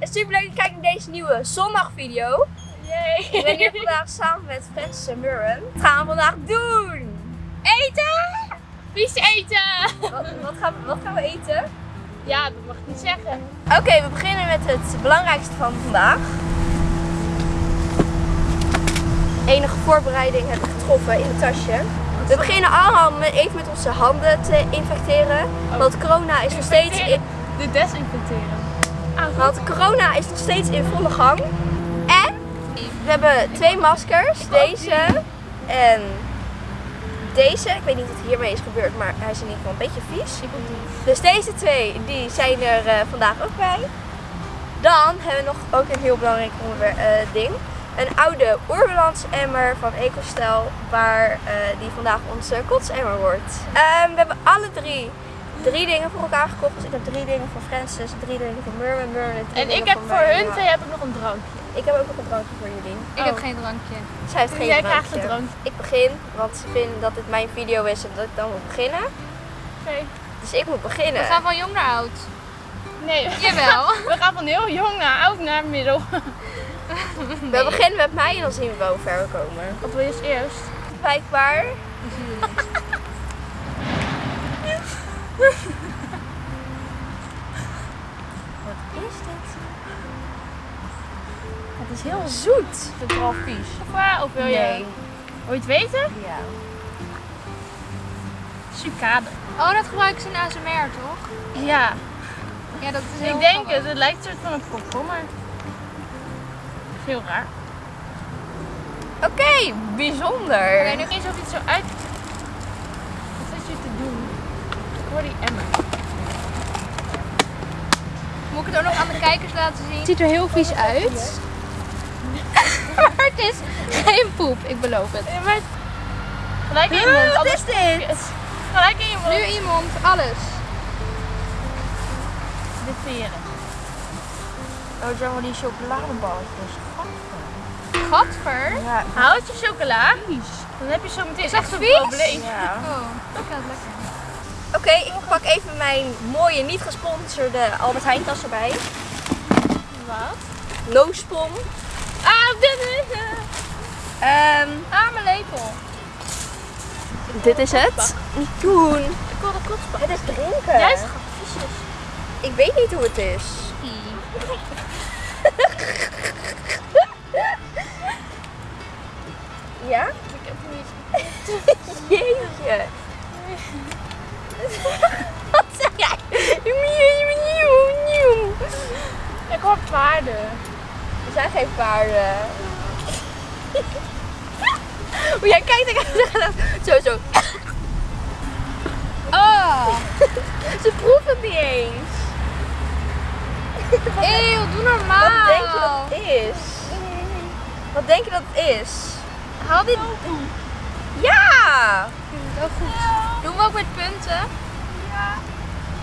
super leuk dat je kijkt naar deze nieuwe zondagvideo. Yay. Ik ben hier vandaag samen met Francis en Murren. Wat gaan we vandaag doen? Eten! Vies eten! Wat, wat, gaan, we, wat gaan we eten? Ja, dat mag ik niet zeggen. Oké, we beginnen met het belangrijkste van vandaag. Enige voorbereiding heb ik getroffen in het tasje. We beginnen allemaal met even met onze handen te infecteren. Want corona is nog steeds in, De desinfecteren. Want corona is nog steeds in volle gang. En we hebben twee maskers. Deze en deze. Ik weet niet wat hiermee is gebeurd, maar hij is in ieder geval een beetje vies. Dus deze twee die zijn er eh, vandaag ook bij. Dan hebben we nog ook een heel belangrijk eh, ding. Een oude oerbalans emmer van EcoStyle, waar eh, die vandaag onze kotsemmer wordt. Ehm, we hebben alle drie drie dingen voor elkaar gekocht. Dus ik heb drie dingen voor Francis, drie dingen voor Merman, Merman en En ik heb voor hun twee heb ik nog een drankje. Ik heb ook nog een drankje voor jullie. Ik heb Oh. geen drankje. Zij heeft geen Jij drankje. krijgt een drankje. Ik begin, want ze vinden dat dit mijn video is en dat ik dan moet beginnen. Oké. Dus ik moet beginnen. We gaan van jong naar oud. Nee. Jawel. We gaan van heel jong naar oud naar middel. We beginnen met mij en dan zien we wel hoe ver we komen. Wat wil je als eerst? Blijkbaar. Wat is dit? Het is heel zoet. Het is wel vies. Of, of wil je... Wil je het weten? Ja. Sucade. Oh, dat gebruiken ze in ASMR, toch? Ja. Ja, dat is heel Ik denk het. Het lijkt een soort van een komkommer. Heel raar. Oké, bijzonder. Oké, nu eens of het zo uit... Wat is je te doen? Ik hoor die emmer. Moet ik het ook nog aan de kijkers laten zien? Het ziet er heel vies uit. maar het is geen poep, ik beloof het. Ja, maar... Gelijk in je mond. Wat is dit? Gelijk in je mond. Nu iemand, alles. De veren. Oh, het zijn wel die chocoladeballetjes. Gadver. Ja. Houd je chocola. Dan heb je zo meteen Is echt een vies? probleem. ja. Oh, ik het lekker. Oké, ik pak even mijn mooie, niet gesponsorde Albert Heijn tas erbij. Wat? No spon. Ah, dit is... Ehm, Ah, mijn lepel. dit is het. Niet doen. Ik wil de kotsbak. Het is drinken. Jij viesjes. Ik weet niet hoe het is. Ja? Ik heb het niet. Jeetje. Wat zeg jij? Nieuw, nieuw, nieuw. Ik hoor paarden. Er zijn geen paarden. Hoe jij kijkt, ik zo, zo. Oh, Ze proeven het niet eens. eeuw, doe normaal. Wat denk je dat het is? Wat denk je dat het is? Haal dit. Ja! Wel goed. Doen we ook met punten?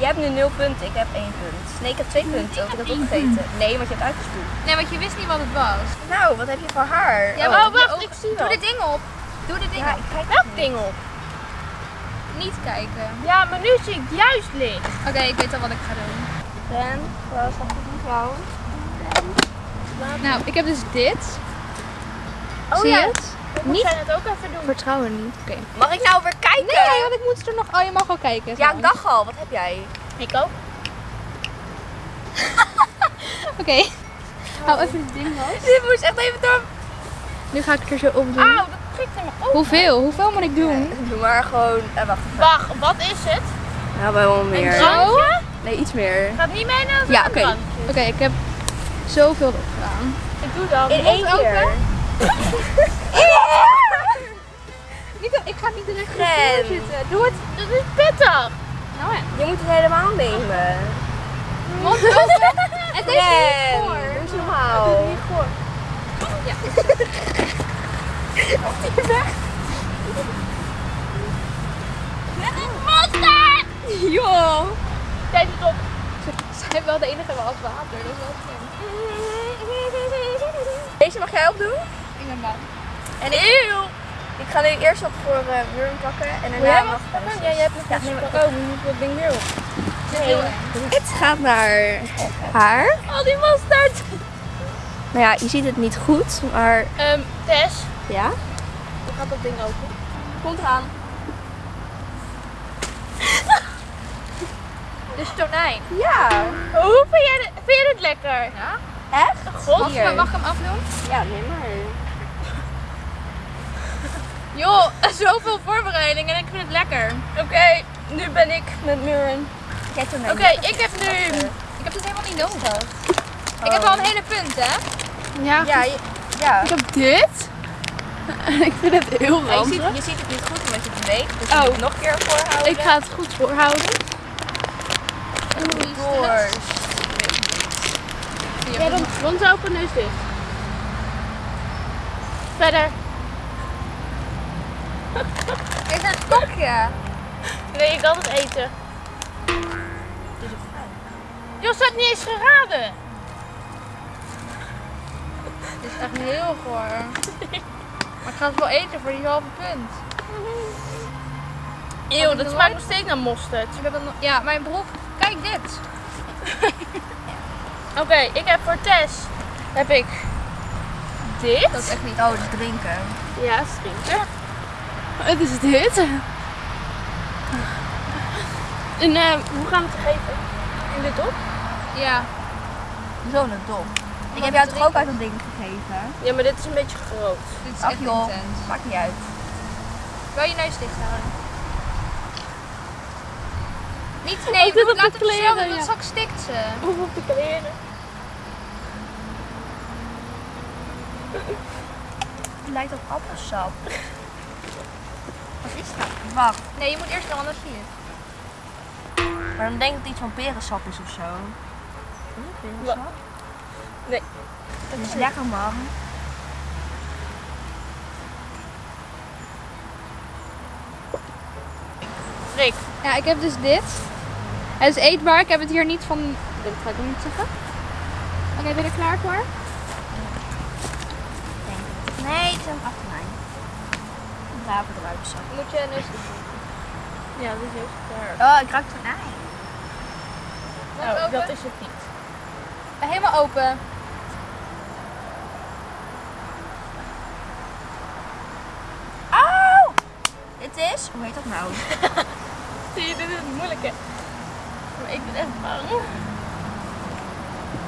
Je hebt nu 0 punten, ik heb 1 punt. Nee, ik heb 2 punten, want ik heb het opgegeten. Nee, want je hebt uitgespoeld. Nee, want je wist niet wat het was. Nou, wat heb je voor haar? Ja, Oh, wacht, ik zie Doe dit ding op. Doe dit ding Ja, op. kijk Welk ding op? Niet kijken. Ja, maar nu zie ik juist licht. Oké, ik weet al wat ik ga doen. En, wat staat er mevrouw? Nou, ik heb dus dit. Oh Zie ja. je Ik Niet- moet het ook even doen. Vertrouwen niet. Oké. Mag ik nou weer kijken? Nee, want ik moet er nog. Oh, je mag wel kijken. Ja, ik dacht al, wat heb jij? Ik ook. Oké. Hou even het ding vast. Dit moest echt even door. Nu ga ik het er zo op doen. Auw, dat prikt in mijn oog. Hoeveel? Hoeveel moet ik doen? Doe maar gewoon. Eh, wacht even. Wacht, wat is het? Ja, wel Een meer. drankje? Nee, iets meer. Gaat niet mee naar Ja, een oké. Oké, ik heb zoveel erop gedaan. Ik doe dat. In één keer. open? Niet, ik ga niet direct voor zitten. Doe het. Dat is pittig. Nou ja. Je moet het helemaal nemen. Mond open. Het is niet voor. doe eens normaal. Ja. Dit is monster! Joh. Tijd is op. Zij wel de enige wel als water. Dat is wel slim. Deze mag jij opdoen? Ik ben bang. En ik, ik ga nu eerst wat voor uh, Wurm pakken en jij daarna wat mag pakken? Ja, jij hebt nog Ja, maar- pakken. Oh, dat ding weer op. Het gaat naar haar. Al die mosterd. Nou ja, je ziet het niet goed, maar Ehm, Tess, ja. hoe gaat dat ding open? Komt eraan. Dus tonijn. Ja. Hoe vind jij dit, vind jij dit lekker? Ja. Echt? God, Hier. mag ik hem afdoen? Ja, neem maar. Joh, zoveel voorbereiding en ik vind het lekker. Oké, nu ben ik met Muren. Oké, ik heb nu... Ik heb het helemaal niet nodig. Ik heb al een hele punt, hè? Ja, Ja, je, ja. ik heb dit. ik vind het heel Ja, je, je ziet het niet goed omdat je het beweegt. Dus je Oh. moet het nog een keer voorhouden. Ik ga het goed voorhouden. door. Ja, dan mond open, neus dicht. Verder. Is er een stokje? Nee, ik kan het eten. Jos had niet eens geraden. Dit is echt heel goor. Maar ik ga het wel eten voor die halve punt. Eeuw, dat smaakt nog steeds naar mosterd. Ja, mijn broek. Kijk dit. Oké, ik heb voor Tess heb ik dit. Dat is echt niet. Oh, dat is drinken. Ja, drinken. Het is dit. En eh, hoe gaan we het geven? In de dop? Ja. Zo'n dom. Ik heb jou toch ook uit dat ding gegeven? Ja, maar dit is een beetje groot. Dit is Ach echt joh, intens. maakt niet uit. Wil je neus dicht houden? Niet, nee, Oh, dit op de laat het kleren, zelf, want ja. straks stikt ze. Of op de kleren. Het lijkt op appelsap. Dat? Wacht, Nee, je moet eerst wel, anders zie je het. maar dan denk ik dat het iets van perensap is of zo. Is het perensap? Nee. Het is lekker man. Rick. Ja, ik heb dus dit. Het is eetbaar. Ik heb het hier niet van... Dat ga ik ook niet zeggen. Oké, ben je er klaar voor? Nee, het is een eruit. Moet je neus dicht Ja, dat is heel sterk. Oh, ik ruik tonijn. Oh, dat is het niet. Helemaal open. Auw! Dit is, hoe heet dat nou? Zie je, dit is het moeilijke. Maar ik ben echt bang.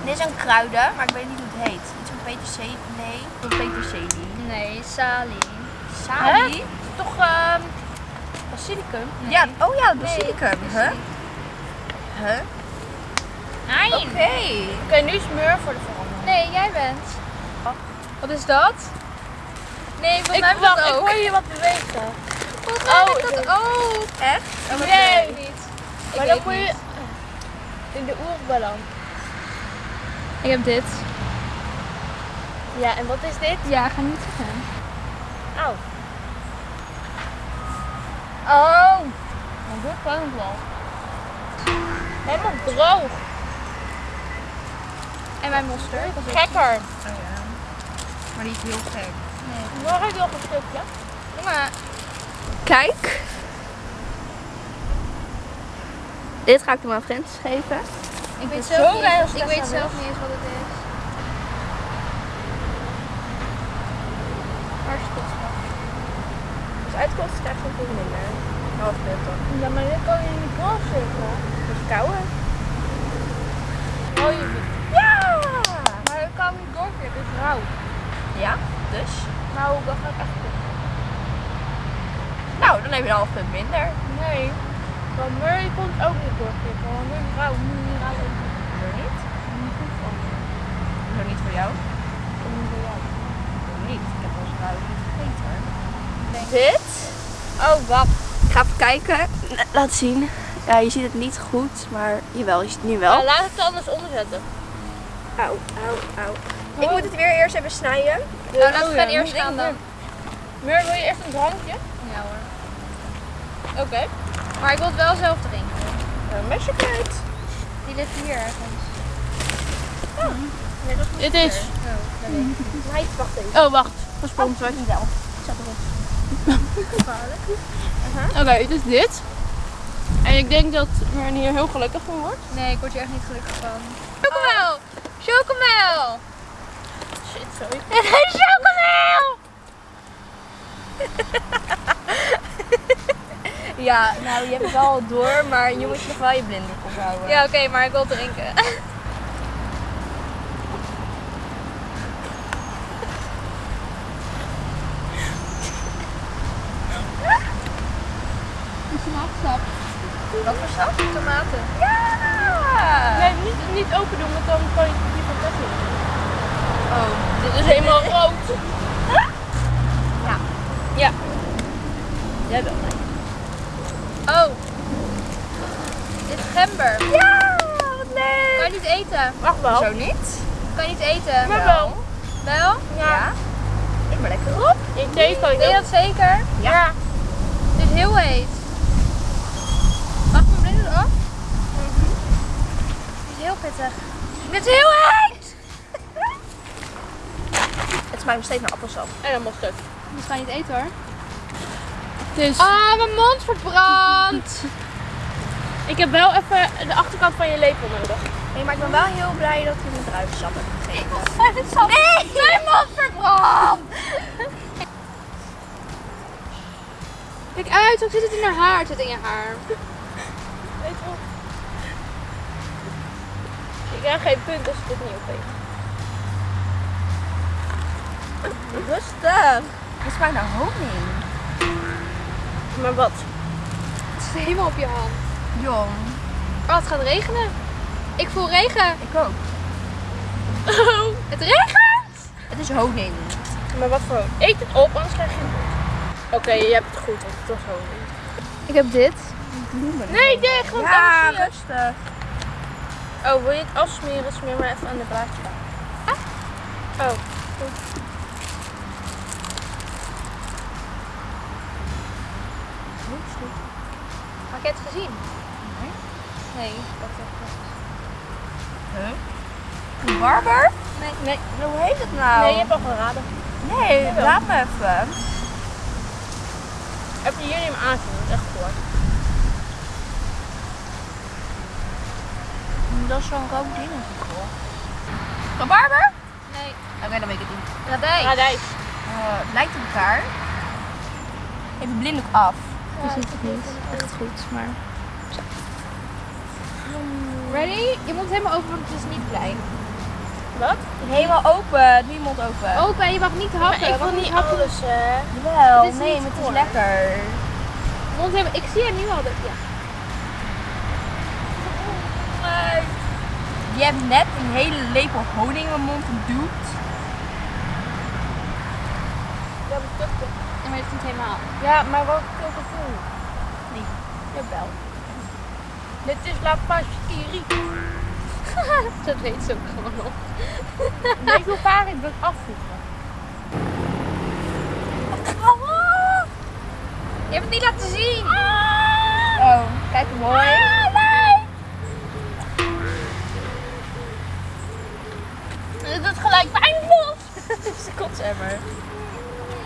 Dit is een kruiden, maar ik weet niet hoe het heet. Iets van peterselie. Nee, van peterselie. Nee, salie. Salie? Toch ehm basilicum? Ja, oh ja, Nee, basilicum. Huh? Huh? Nee. Oké. Oké, nu smeur voor de verandering. Nee, jij bent. Wat is dat? Nee, volgens mij Ik, ik dat ik ook. hoor je wat bewegen. Volgens mij Oh, ik ik- dat ook. Echt? Oh, Nee. niet. Ik Maar dan moet je in de oerbalans. Ik heb dit. Ja, en wat is dit? Ja, ga niet zeggen. Auw. Oh. Ik gewoon wel. Helemaal droog. En mijn mosterd. Dat is Gekker. Oh ja. Maar is heel gek. Mag ik nog een stukje? Maar. Kijk. Dit ga ik dan aan Frans geven. Ik weet Zo zelf niet, eens- ik weet zelf niet eens wat het is. Waar is het van? Als uitkomst krijg een keer minder. Half. Ja, maar dit kan je niet doorzetten. Dus kouwen. Oh, je Ja! Maar ik kan niet doorzetten, het is rauw. Ja, dus. Nou, dat ga ik echt doen. Nou, dan heb je een half punt minder. Nee. Van Murray kon het ook niet doorzetten, want nu is rauw. Nu is rauw. Hoezo niet? Niet goed van. Hoezo niet voor jou? Niet voor jou. Niet? Ik heb eens rauw niet gegeten hoor. Dit? Oh, wacht. Ik ga even kijken. Laat zien. Ja, je ziet het niet goed, maar jawel, je ziet het nu wel. Nou, laat het anders onderzetten. Auw, auw, auw. Ik moet het weer eerst even snijden. Nou, laten we gaan eerst gaan dan. Mur, wil je eerst een drankje? Ja hoor. Oké. Maar ik wil het wel zelf drinken. Een mesje kwijt. Die ligt hier ergens. Dit is... Meid, wacht even. Oh, wacht. Gesponsord. Niet wel. Zet erop. Oké, het is dit. En ik denk dat men hier heel gelukkig van wordt. Nee, ik word hier echt niet gelukkig van. Chocomel! Chocomel! Shit, sorry. Chocomel! Ja, nou je hebt het wel al door, maar je moet nog wel je blinddoek ophouden. Ja, oké, maar ik wil drinken. Wat voor sap? Tomaten. Ja! Nee, niet, niet open doen, want dan kan je die van Tesla. Oh, Dit is helemaal rood. ja. Ja. Jij wel. Oh. Dit is gember. Ja, wat leuk! Kan je niet eten? Wacht wel. Zo niet? Kan je niet eten? Maar wel. Wel? Ja. Ik ben lekker op. In thee kan je Weet je dat. zeker? Ja. Het is heel heet. Mag mijn blinde eraf? Het is heel pittig. Het is heel heet! Het smaakt nog steeds naar appelsap. En dan mosterd. Dus ga je niet eten hoor. Het is... Ah, mijn mond verbrandt. Ik heb wel even de achterkant van je lepel nodig. Nee, maar ik ben wel heel blij dat je een druivensap hebt gegeven. Nee! Mijn mond verbrandt! Kijk uit, zo zit het in haar haar. Het zit in je haar. Weet je wel. Je krijgt geen punt als je dit niet opeet. Rustig. Het smaakt naar honing. Maar wat? Het zit helemaal op je hand. Jong. Oh, het gaat regenen. Ik voel regen. Ik ook. Oh. Het regent! Het is honing. Maar wat voor... Eet het op, anders krijg je. Oké, je hebt het goed, want het was honing. Ik heb dit. Bloemen. Nee, dicht, want Ja, rustig. Oh, wil je het afsmeren? Smeer maar even aan de blaadje. Oh, Had je het gezien? Nee. Nee. Een barber? Nee. nee. Hoe heet het nou? Nee, je hebt al geraden. Nee, laat me even. Heb je hier dat is echt voor. Dat is zo'n rood ding. Een barber? Nee. Oké, dan weet ik het niet. Radijs. Radijs. Eh, het lijkt op elkaar. Even blinddoek af. Ziet het niet echt goed, maar... Ready? Je mond helemaal open, want het is niet klein. Wat? Helemaal open. Mond open. Open en je mag niet happen. Maar ik wil niet happen- alles. Jawel, is nee, maar het voor. is lekker. Mond helemaal... Ik zie er nu al dat... Ja. Je hebt net een hele lepel honing in mijn mond geduwd. Ja, maar dat Ja, maar niet helemaal. Ja, maar wat veel gevoel? Nee. Jawel. Dit is La Pasquerie. dat weet ze ook gewoon nog. Weet je hoe vaak ik dat afvoegen? Je hebt het niet laten zien. Oh, kijk hoe mooi.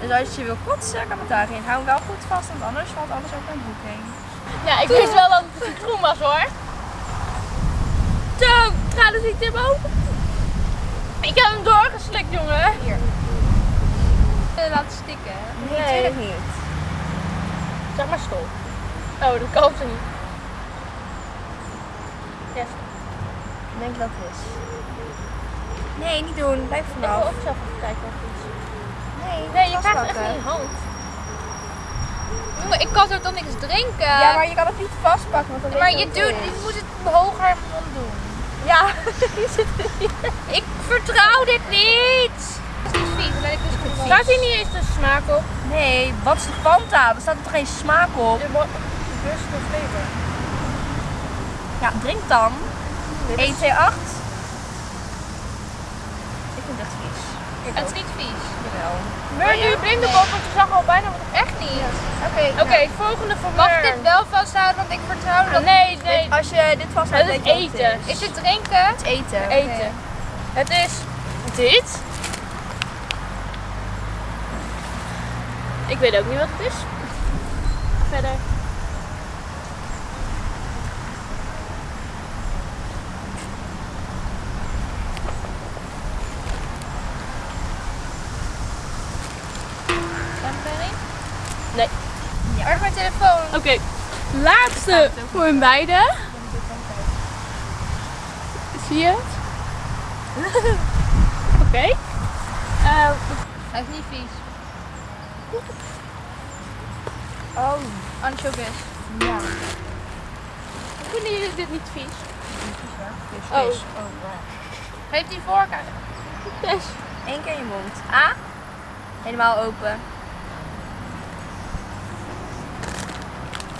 Dus als je wil kotsen, kan het daarin. Hou hem wel goed vast, want anders valt alles over mijn broek heen. Ja, ik wist wel dat het citroen was hoor. Zo, ga dus niet ogen. Ik heb hem doorgeslikt, jongen. Hier. Uh, laten stikken. Nee, Nee. natuurlijk niet. Zeg maar stol. Oh, dat kan ze niet. Yes. Ik denk dat het is. Nee, niet doen. Blijf Ik wil vanaf. ook zelf even kijken of het is. Nee, Het echt hand. Jongen, ik kan zo toch niks drinken. Ja, maar je kan het niet vastpakken, want dan Maar je doet, je moet het hoger in mond doen. Ja, je zit er hier. Ik vertrouw dit niet. Is niet vies, dan ben ik dus gewoon Staat hier niet eens de smaak op? Nee, wat is de Fanta? Er staat er toch geen smaak op? De bus of flavor. Ja, drink dan. Dit 1, is- 2, 8. Ik vind het echt vies. Het is niet vies. Jawel. Meur nu blinde kop, want je zag al bijna wat Echt niet. Oké, Oké, volgende voor Mag ik dit wel vasthouden, want ik vertrouw dat. Nee, nee. nee. als je dit vasthoudt, Het is denk wat eten. het is. Is dit drinken? Het eten. Eten. Het is dit. Ik weet ook niet wat het is. Verder. Nee. Waar is mijn telefoon? Oké, laatste voor hun beiden. Zie je het? Oké. Eh, Hij is niet vies. Oh, Anchovies. ja. hoe vinden jullie dit niet vies? Oh. Geef die vork aan. Yes. Eén keer in je mond. A. Helemaal open.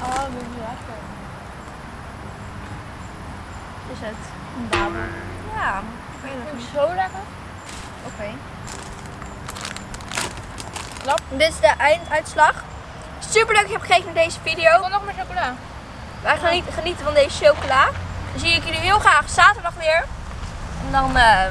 Oh, dat is lekker. Is het? Een. Ja. Ik weet het niet. zo lekker? Oké. Klap. Dit is de einduitslag. Super leuk dat je hebt gekeken naar deze Ik video. wil nog meer chocola. Wij gaan genieten van deze chocola. Dan zie ik jullie heel graag zaterdag weer. En dan eh,